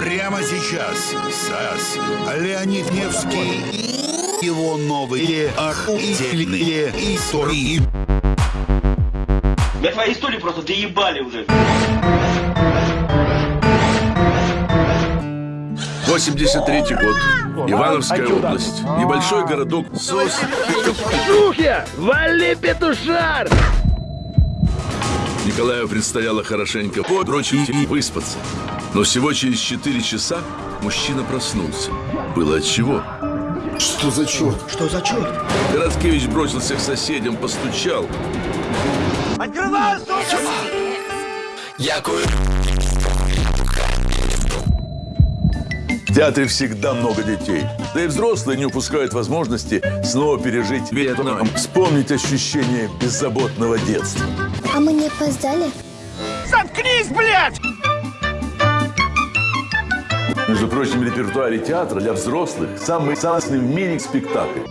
Прямо сейчас САС Леонид Невский и его новые охуительные истории. Я твои истории просто доебали уже. 83 год. Ивановская область. Небольшой городок Сос. Сухя! Вали петушар! Николаю предстояло хорошенько подрочить и выспаться. Но всего через 4 часа мужчина проснулся. Было от чего. Что за черт? Что за черт? Городкевич бросился к соседям, постучал. В театре всегда много детей. Да и взрослые не упускают возможности снова пережить Вьетнам. Вспомнить ощущение беззаботного детства. А мы не опоздали? Между прочим, в репертуаре театра для взрослых самый самый в мире спектакль.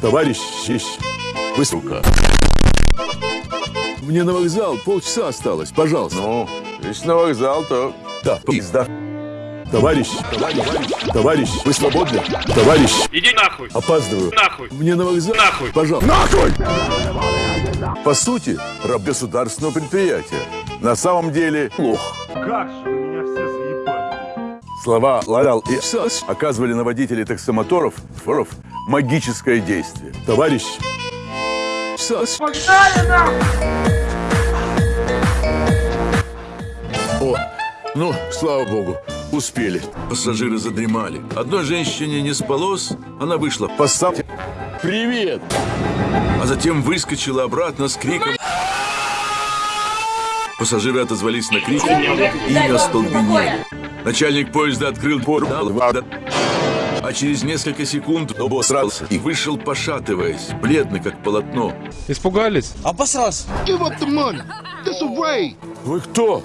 Товарищ, честь, высока. Мне на вокзал полчаса осталось, пожалуйста. Ну, если на вокзал, то... Да, пизда. Товарищ, товарищ, товарищ, вы свободны? Товарищ, Иди нахуй! опаздываю. Нахуй! Мне на вокзал. Нахуй! Пожалуйста. Нахуй! По сути, раб государственного предприятия. На самом деле, лох. Как же вы меня все заебали. Слова «ларял» и «сас» оказывали на водителей таксомоторов форов, магическое действие. Товарищ, САС. О, ну, слава богу, успели. Пассажиры задремали. Одной женщине не спалось, она вышла. Поссам... Привет! А затем выскочила обратно с криком. Пассажиры отозвались на крик и не остолбенели. Начальник поезда открыл портал, а через несколько секунд обосрался и вышел, пошатываясь, бледный как полотно. Испугались? Give up the money. This away. Вы кто?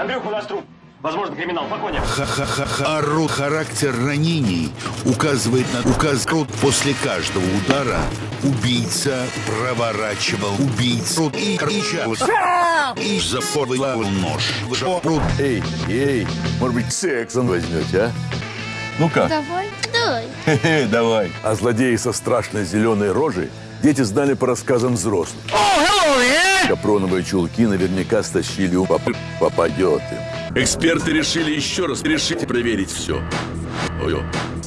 Андрюха, у нас труп. Возможно, криминал. Погоня. Ха-ха-ха. Ору характер ранений указывает на указ Рут после каждого удара. Убийца проворачивал убийцу и кричал. И запорвал нож. Рут Эй, эй, может быть, сексом возьмете, а? Ну как? Давай. Давай. Хе-хе, давай. А злодеи со страшной зеленой рожей дети знали по рассказам взрослых. Капроновые чулки наверняка стащили у папы. Попадет им. Эксперты решили еще раз решить и проверить все. Ой,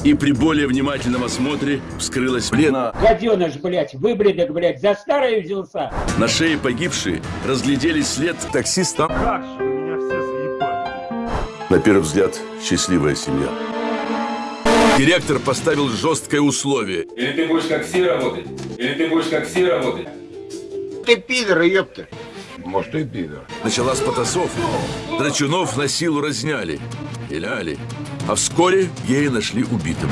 и при более внимательном осмотре вскрылась плена. Гаденыш, блядь, выбредок, блядь, за старое взялся. На шее погибшей разглядели след таксиста. Как же меня все заебали. На первый взгляд, счастливая семья. Директор поставил жесткое условие. Или ты будешь как все работать, или ты будешь как все работать. Ты пидор, ёпта. Может, и пидор. Началась потасовка. Драчунов на силу разняли. Пиляли. А вскоре гея нашли убитым.